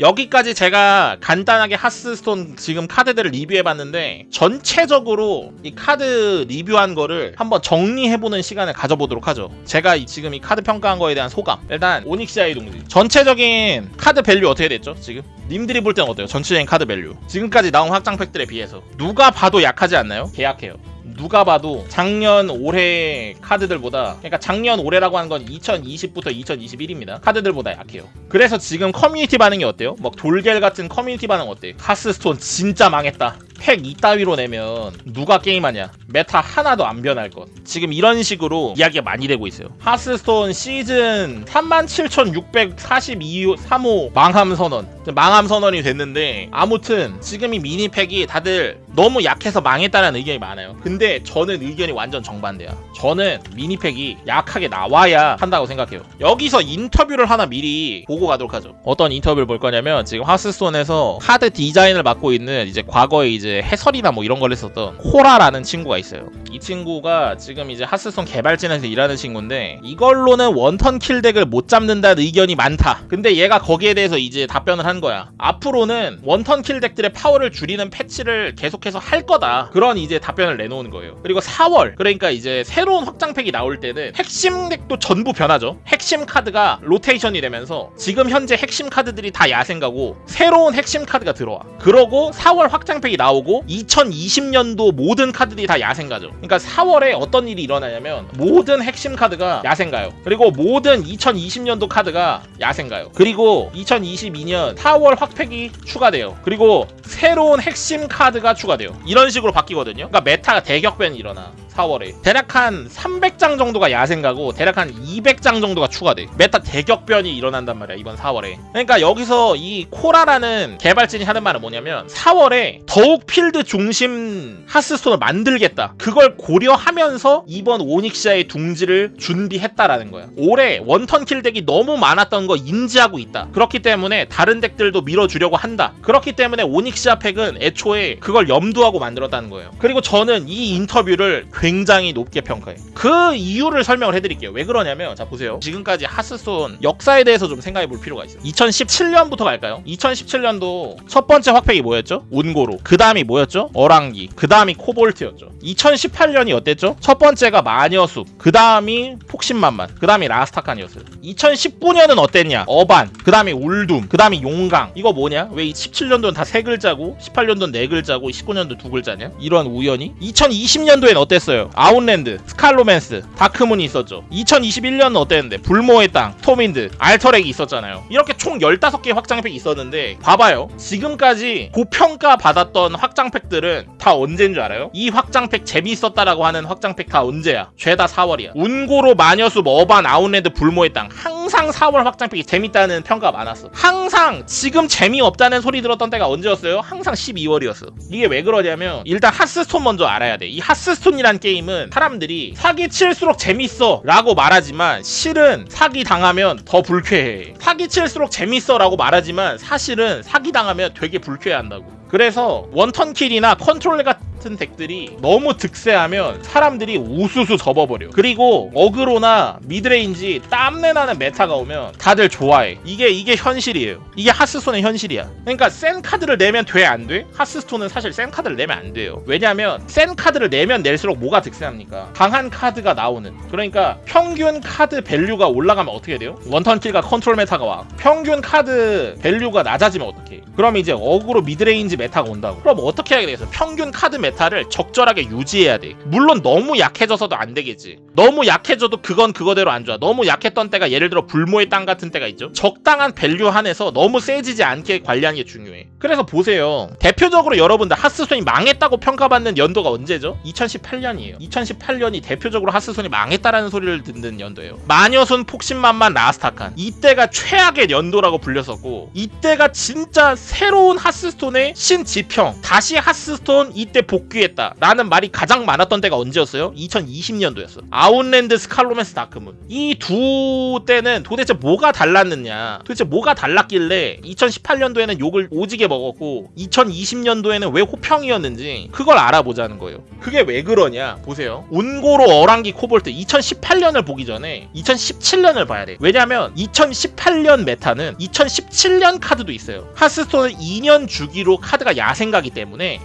여기까지 제가 간단하게 하스스톤 지금 카드들을 리뷰해봤는데 전체적으로 이 카드 리뷰한 거를 한번 정리해보는 시간을 가져보도록 하죠. 제가 이- 지금 이 카드 평가한 거에 대한 소감. 일단 오닉시아의 동지. 전체적인 카드 value 어떻게 됐죠? 지금? 님들이 볼 때는 어때요? 전체적인 카드 value. 지금까지 나온 확장 팩들에 비해서 누가 봐도 약하지 않나요? 개약해요. 누가 봐도 작년 올해 카드들보다 그러니까 작년 올해라고 하는 건 2020부터 2021입니다. 카드들보다 약해요. 그래서 지금 커뮤니티 반응이 어때요? 막 돌갤 같은 커뮤니티 반응 어때? 하스스톤 진짜 망했다. 팩 이따위로 내면 누가 게임하냐? meta 하나도 안 변할 것. 지금 이런 식으로 이야기가 많이 되고 있어요. 하스스톤 시즌 37,642호 3호 망함 선언. 망함 선언이 됐는데 아무튼 지금 이 미니팩이 다들 너무 약해서 망했다는 의견이 많아요. 근데 저는 의견이 완전 정반대야. 저는 미니팩이 약하게 나와야 한다고 생각해요. 여기서 인터뷰를 하나 미리 보고 가도록 하죠. 어떤 인터뷰를 볼 거냐면 지금 하스스톤에서 카드 디자인을 맡고 있는 이제 과거에 이제 해설이나 뭐 이런 걸 했었던 코라라는 친구가 있어요. 이 친구가 지금 이제 하스스톤 개발진에서 일하는 친구인데 이걸로는 one turn kill deck을 못 잡는다는 의견이 많다. 근데 얘가 거기에 대해서 이제 답변을 한 거야. 앞으로는 one turn kill deck들의 파워를 줄이는 패치를 계속해서 할 거다. 그런 이제 답변을 내놓은 거예요. 그리고 4월 그러니까 이제 새로운 확장팩이 나올 때는 핵심 deck도 전부 변하죠. 핵심 카드가 로테이션이 되면서 지금 현재 핵심 카드들이 다 야생가고 새로운 핵심 카드가 들어와. 그러고 4월 확장팩이 나오고 2020년도 모든 카드들이 다 야생가죠. 그러니까 4월에 어떤 일이 일어나냐면 모든 핵심 카드가 야생가요. 그리고 모든 2020년도 카드가 야생가요. 그리고 2022년 4월 확팩이 추가돼요. 그리고 새로운 핵심 카드가 추가돼요. 이런 식으로 바뀌거든요. 그러니까 meta가 대격변이 일어나. 4월에 대략 한 300장 정도가 야생가고 대략 한 200장 정도가 추가돼 meta 대격변이 일어난단 말이야 이번 4월에 그러니까 여기서 이 코라라는 개발진이 하는 말은 뭐냐면 4월에 더욱 필드 중심 하스스톤을 만들겠다 그걸 고려하면서 이번 오닉시아의 둥지를 준비했다라는 거야 올해 one turn kill deck이 너무 많았던 거 인지하고 있다 그렇기 때문에 다른 deck들도 밀어주려고 한다 그렇기 때문에 오닉시아 팩은 애초에 그걸 염두하고 만들었다는 거예요 그리고 저는 이 인터뷰를 굉장히 높게 평가해. 그 이유를 설명을 해드릴게요. 왜 그러냐면 자 보세요. 지금까지 하스스톤 역사에 대해서 좀 생각해 볼 필요가 있어요. 2017년부터 갈까요? 2017년도 첫 번째 확팩이 뭐였죠? 운고로. 그 다음 이 뭐였죠? 얼왕기. 그 다음이 코볼트였죠. 2018년이 어땠죠? 첫 번째가 마녀숲. 그 다음이 폭심만만. 그 다음이 라스타칸이었어요. 2019년은 어땠냐? 어반. 그 다음이 울둠. 그 다음이 용강. 이거 뭐냐? 왜 17년도는 다 세 글자고 18년도는 네 글자고 19년도 두 글자냐? 이런 우연이? 2020년도엔 어땠어요? 아웃랜드, 스칼로맨스, 다크문이 있었죠. 2021년은 어땠는데? 불모의 땅, 스톰윈드, 알터렉이 있었잖아요. 이렇게 총 15개의 확장팩이 있었는데 봐봐요. 지금까지 고평가 받았던 확장팩들은 다 언제인 줄 알아요? 이 확장팩 재미있었다라고 하는 확장팩 다 언제야? 죄다 4월이야. 운고로 마녀숲, 어반, 아웃랜드, 불모의 땅 항상 4월 확장팩이 재밌다는 평가가 많았어. 항상 지금 재미없다는 소리 들었던 때가 언제였어요? 항상 12월이었어. 이게 왜 그러냐면 일단 하스스톤 먼저 알아야 돼. 이 하스스톤이란 게임은 사람들이 사기 칠수록 재밌어 라고 말하지만 실은 사기 당하면 더 불쾌해. 사기 칠수록 재밌어 라고 말하지만 사실은 사기 당하면 되게 불쾌해한다고. 그래서 one turn kill이나 컨트롤 같은 deck들이 너무 득세하면 사람들이 우수수 접어버려. 그리고 aggro나 midrange 땀내나는 meta가 오면 다들 좋아해. 이게 이게 현실이에요. 이게 하스스톤의 현실이야. 그러니까 센 카드를 내면 돼 안 돼? 하스스톤은 사실 센 카드를 내면 안 돼요. 왜냐면 센 카드를 내면 낼수록 뭐가 득세합니까? 강한 카드가 나오는. 그러니까 평균 카드 value가 올라가면 어떻게 돼요? one turn kill과 컨트롤 meta가 와. 평균 카드 value가 낮아지면 어떻게? 그럼 이제 aggro midrange meta가 온다고. 그럼 어떻게 해야 되겠어? 평균 카드 meta를 적절하게 유지해야 돼. 물론 너무 약해져서도 안 되겠지. 너무 약해져도 그건 그거대로 안 좋아. 너무 약했던 때가 예를 들어 불모의 땅 같은 때가 있죠. 적당한 value 한에서 너무 세지지 않게 관리하는 게 중요해. 그래서 보세요. 대표적으로 여러분들 하스스톤이 망했다고 평가받는 연도가 언제죠? 2018년이에요. 2018년이 대표적으로 하스스톤이 망했다라는 소리를 듣는 연도예요. 마녀숲 폭심만만 라스타칸. 이때가 최악의 연도라고 불렸었고 이때가 진짜 새로운 하스스톤의 신지평. 다시 하스스톤 이때 복 복귀했다. 라는 말이 가장 많았던 때가 언제였어요? 2020년도였어. 아웃랜드 스칼로맨스 다크문. 이 두 때는 도대체 뭐가 달랐느냐? 도대체 뭐가 달랐길래 2018년도에는 욕을 오지게 먹었고 2020년도에는 왜 호평이었는지 그걸 알아보자는 거예요. 그게 왜 그러냐? 보세요. 운고로 얼왕기 코볼트 2018년을 보기 전에 2017년을 봐야 돼 왜냐면 2018년 meta는 2017년 카드도 있어요. 하스스톤은 2년 주기로 카드가 야생가기 때문에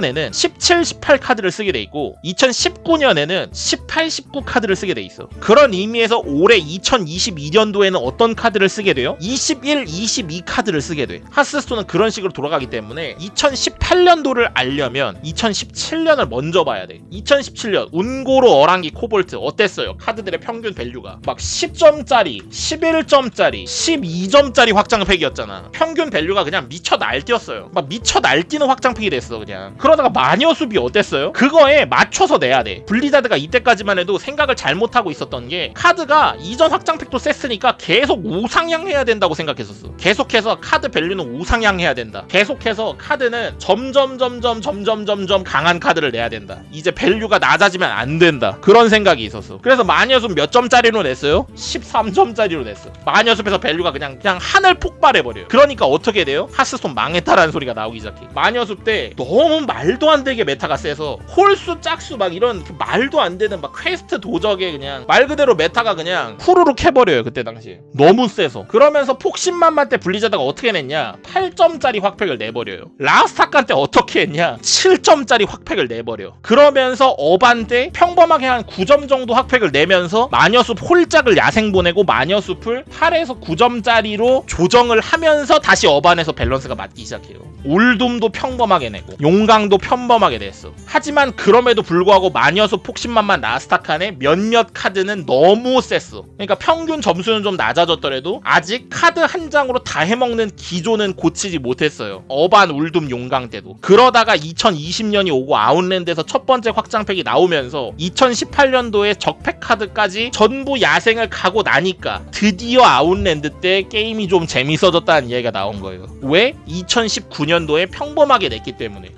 2018년에는 17, 18 카드를 쓰게 돼 있고 2019년에는 18, 19 카드를 쓰게 돼 있어. 그런 의미에서 올해 2022년도에는 어떤 카드를 쓰게 돼요? 21, 22 카드를 쓰게 돼. 하스스톤은 그런 식으로 돌아가기 때문에 2018년도를 알려면 2017년을 먼저 봐야 돼. 2017년 운고로 얼왕기 코볼트 어땠어요? 카드들의 평균 value가. 막 10점짜리 11점짜리 12점짜리 확장팩이었잖아. 평균 value가 그냥 미쳐 날뛰었어요. 막 미쳐 날뛰는 확장팩이 됐어 그냥 그러다가 마녀숲이 어땠어요? 그거에 맞춰서 내야 돼. 블리자드가 이때까지만 해도 생각을 잘못하고 있었던 게 카드가 이전 확장팩도 셌으니까 계속 우상향해야 된다고 생각했었어. 계속해서 카드 value는 우상향해야 된다. 계속해서 카드는 점점 점점 점점 점점 강한 카드를 내야 된다. 이제 value가 낮아지면 안 된다. 그런 생각이 있었어. 그래서 마녀숲 몇 점짜리로 냈어요? 13점짜리로 냈어. 마녀숲에서 value가 그냥 그냥 하늘 폭발해버려요. 그러니까 어떻게 돼요? 하스스톤 망했다라는 소리가 나오기 시작해. 마녀숲 때 너무 말도 안 되게 meta가 세서 홀수 짝수 막 이런 그 말도 안 되는 막 퀘스트 도적에 그냥 말 그대로 meta가 그냥 후루룩 해버려요 그때 당시에. 너무 세서. 그러면서 폭심만만 때 블리자드가 어떻게 냈냐? 8점짜리 확팩을 내버려요. 라스타칸 때 어떻게 했냐? 7점짜리 확팩을 내버려. 그러면서 어반 때 평범하게 한 9점 정도 확팩을 내면서 마녀숲 홀짝을 야생 보내고 마녀숲을 8에서 9점짜리로 조정을 하면서 다시 어반에서 밸런스가 맞기 시작해요. 울둠도 평범하게 내고 용강 도 평범하게 냈어. 하지만 그럼에도 불구하고 마녀숲 폭심만만 라스타칸의 몇몇 카드는 너무 셌어. 그러니까 평균 점수는 좀 낮아졌더라도 아직 카드 한 장으로 다 해먹는 기조는 고치지 못했어요. 어반 울둠 용강 때도. 그러다가 2020년이 오고 아웃랜드에서 첫 번째 확장팩이 나오면서 2018년도에 적팩 카드까지 전부 야생을 가고 나니까 드디어 아웃랜드 때 게임이 좀 재밌어졌다는 이야기가 나온 거예요. 왜? 2019년도에 평범하게 냈기 때문에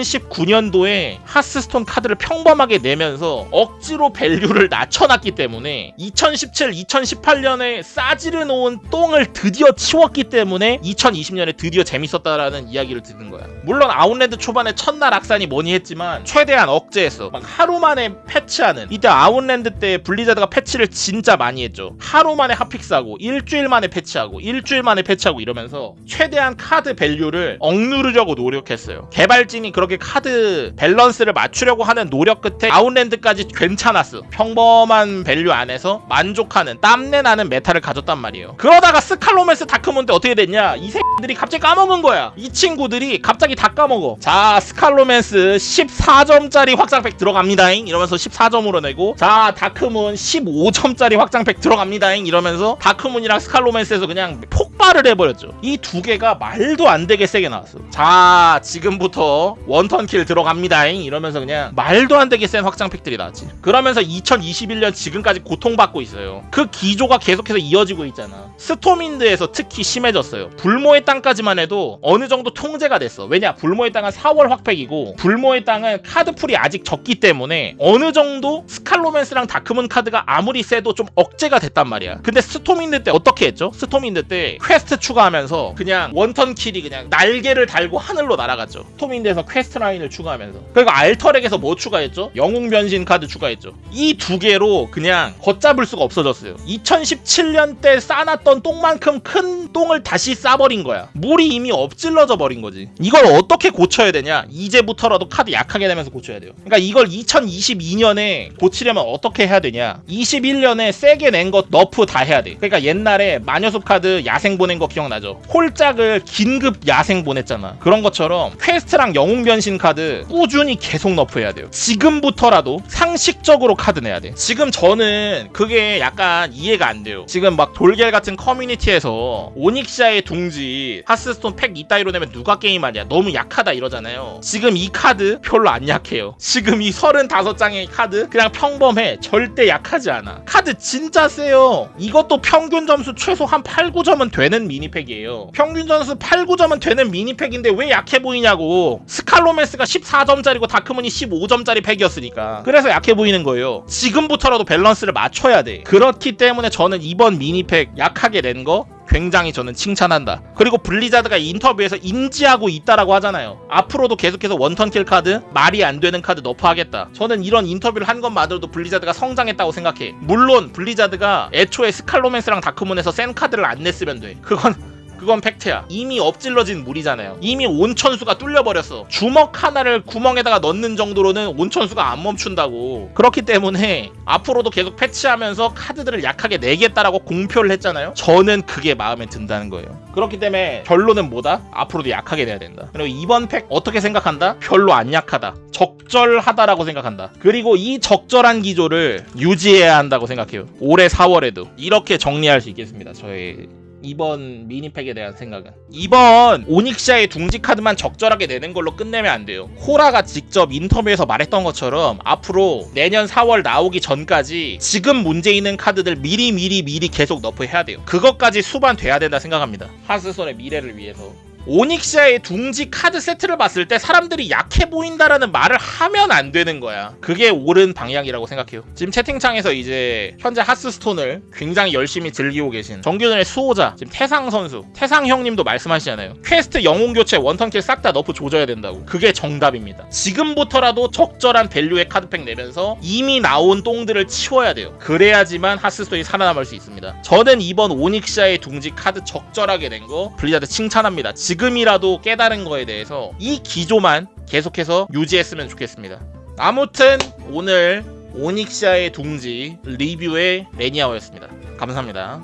2019년도에 하스스톤 카드를 평범하게 내면서 억지로 value를 낮춰놨기 때문에 2017, 2018년에 싸질러 놓은 똥을 드디어 치웠기 때문에 2020년에 드디어 재밌었다라는 이야기를 듣는 거야. 물론 아웃랜드 초반에 첫날 악사니 뭐니 했지만 최대한 억제했어. 막 하루 만에 패치하는 이때 아웃랜드 때 블리자드가 패치를 진짜 많이 했죠. 하루 만에 hotfix하고 일주일 만에 패치하고 일주일 만에 패치하고 이러면서 최대한 카드 value를 억누르려고 노력했어요. 개발진이 그 렇게 카드 밸런스를 맞추려고 하는 노력 끝에 아웃랜드까지 괜찮았어. 평범한 value 안에서 만족하는 땀내 나는 meta를 가졌단 말이에요. 그러다가 스칼로맨스 다크문 때 어떻게 됐냐? 이 새끼들이 갑자기 까먹은 거야. 이 친구들이 갑자기 다 까먹어. 자, 스칼로맨스 14점짜리 확장팩 들어갑니다잉. 이러면서 14점으로 내고 자, 다크문 15점짜리 확장팩 들어갑니다잉. 이러면서 다크문이랑 스칼로맨스에서 그냥 폭발을 해버렸죠. 이 두 개가 말도 안 되게 세게 나왔어. 자, 지금부터 one turn kill 들어갑니다잉. 이러면서 그냥 말도 안 되게 센 확장팩들이 나왔지. 그러면서 2021년 지금까지 고통받고 있어요. 그 기조가 계속해서 이어지고 있잖아. 스톰윈드에서 특히 심해졌어요. 불모의 땅까지만 해도 어느 정도 통제가 됐어. 왜냐? 불모의 땅은 4월 확팩이고 불모의 땅은 카드 pool이 아직 적기 때문에 어느 정도 스칼로맨스랑 다크문 카드가 아무리 세도 좀 억제가 됐단 말이야. 근데 스톰윈드 때 어떻게 했죠? 스톰윈드 때 퀘스트 추가하면서 그냥 one turn kill이 그냥 날개를 달고 하늘로 날아갔죠. 스톰윈드에서 quest line을 추가하면서 그리고 알터랙에서 뭐 추가했죠? 영웅 변신 카드 추가했죠. 이 두 개로 그냥 걷잡을 수가 없어졌어요. 2017년 때 싸놨던 똥만큼 큰 똥을 다시 싸버린 거야. 물이 이미 엎질러져 버린 거지. 이걸 어떻게 고쳐야 되냐? 이제부터라도 카드 약하게 내면서 고쳐야 돼요. 그러니까 이걸 2022년에 고치려면 어떻게 해야 되냐? 21년에 세게 낸 것 nerf 다 해야 돼. 그러니까 옛날에 마녀숲 카드 야생 보낸 거 기억나죠? 홀짝을 긴급 야생 보냈잖아. 그런 것처럼 quest랑 영웅 변신 카드 꾸준히 계속 nerf해야 돼요. 지금부터라도 상식적으로 카드 내야 돼. 지금 저는 그게 약간 이해가 안 돼요. 지금 막 돌겔 같은 커뮤니티에서 오닉시아의 둥지 하스스톤 팩 이따위로 내면 누가 게임하냐 너무 약하다 이러잖아요. 지금 이 카드 별로 안 약해요. 지금 이 35장의 카드 그냥 평범해. 절대 약하지 않아. 카드 진짜 세요. 이것도 평균 점수 최소 한 8, 9점은 되는 미니팩이에요. 평균 점수 8, 9점은 되는 미니팩인데 왜 약해 보이냐고. 스카 스칼로맨스가 14점짜리고 다크문이 15점짜리 팩이었으니까 그래서 약해 보이는 거예요 지금부터라도 밸런스를 맞춰야 돼 그렇기 때문에 저는 이번 미니팩 약하게 낸 거 굉장히 저는 칭찬한다. 그리고 블리자드가 인터뷰에서 인지하고 있다라고 하잖아요. 앞으로도 계속해서 one turn kill 카드, 말이 안 되는 카드 nerf하겠다. 저는 이런 인터뷰를 한 것만으로도 블리자드가 성장했다고 생각해. 물론 블리자드가 애초에 스칼로맨스랑 다크문에서 센 카드를 안 냈으면 돼. 그건 그건 fact야. 이미 엎질러진 물이잖아요. 이미 온천수가 뚫려버렸어. 주먹 하나를 구멍에다가 넣는 정도로는 온천수가 안 멈춘다고. 그렇기 때문에 앞으로도 계속 패치하면서 카드들을 약하게 내겠다라고 공표를 했잖아요. 저는 그게 마음에 든다는 거예요. 그렇기 때문에 결론은 뭐다? 앞으로도 약하게 내야 된다. 그리고 이번 팩 어떻게 생각한다? 별로 안 약하다. 적절하다라고 생각한다. 그리고 이 적절한 기조를 유지해야 한다고 생각해요. 올해 4월에도 이렇게 정리할 수 있겠습니다. 저의 이번 미니팩에 대한 생각은? 이번 오닉시아의 둥지 카드만 적절하게 내는 걸로 끝내면 안 돼요. 호라가 직접 인터뷰에서 말했던 것처럼 앞으로 내년 4월 나오기 전까지 지금 문제 있는 카드들 미리 미리 미리 계속 nerf해야 돼요. 그것까지 수반돼야 된다 생각합니다. 하스스톤의 미래를 위해서 오닉시아의 둥지 카드 세트를 봤을 때 사람들이 약해 보인다라는 말을 하면 안 되는 거야. 그게 옳은 방향이라고 생각해요. 지금 채팅창에서 이제 현재 하스스톤을 굉장히 열심히 즐기고 계신 정규전의 수호자 지금 태상 선수, 태상 형님도 말씀하시잖아요. 퀘스트 영웅 교체 one turn kill 싹 다 nerf 조져야 된다고. 그게 정답입니다. 지금부터라도 적절한 value의 카드팩 내면서 이미 나온 똥들을 치워야 돼요. 그래야지만 하스스톤이 살아남을 수 있습니다. 저는 이번 오닉시아의 둥지 카드 적절하게 낸 거 블리자드 칭찬합니다. 이라도 깨달은 거에 대해서 이 기조만 계속해서 유지했으면 좋겠습니다. 아무튼 오늘 오닉시아의 둥지 리뷰의 레니아오였습니다. 감사합니다.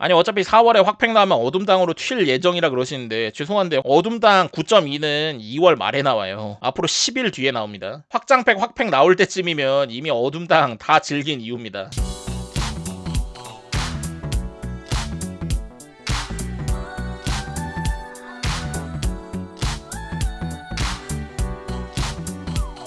아니 어차피 4월에 확팩 나오면 어둠땅으로 튈 예정이라 그러시는데 죄송한데 어둠땅 9.2는 2월 말에 나와요. 앞으로 10일 뒤에 나옵니다. 확장팩 확팩 나올 때쯤이면 이미 어둠땅 다 즐긴 이후입니다.